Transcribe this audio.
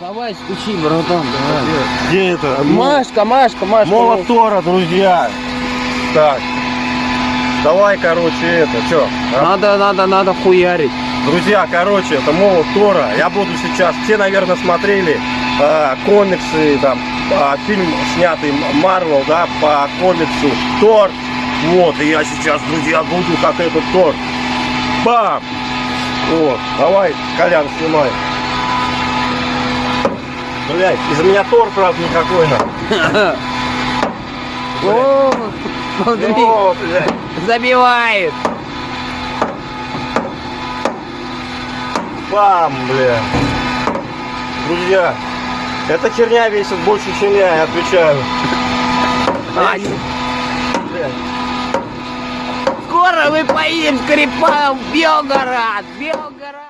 Давай стучи, братан, давай. Где это? Машка, Машка, Машка. Молот Тора, друзья. Так. Давай, короче, это, что? Надо, надо, надо хуярить. Друзья, короче, это молот Тора. Я буду сейчас, все, наверное, смотрели э, комиксы, там, э, фильм снятый Марвел, да, по комиксу Тор. Вот, и я сейчас, друзья, буду как этот Тор. Бам! Вот, давай, Колян, снимай. Блять, из меня Тор, правда, никакой, на. О, смотри, О, забивает. Бам, бля. Друзья, эта херня весит больше, чем я, я отвечаю. А, Бля. Скоро мы поедем с Карипаном в Белгород. Белгород.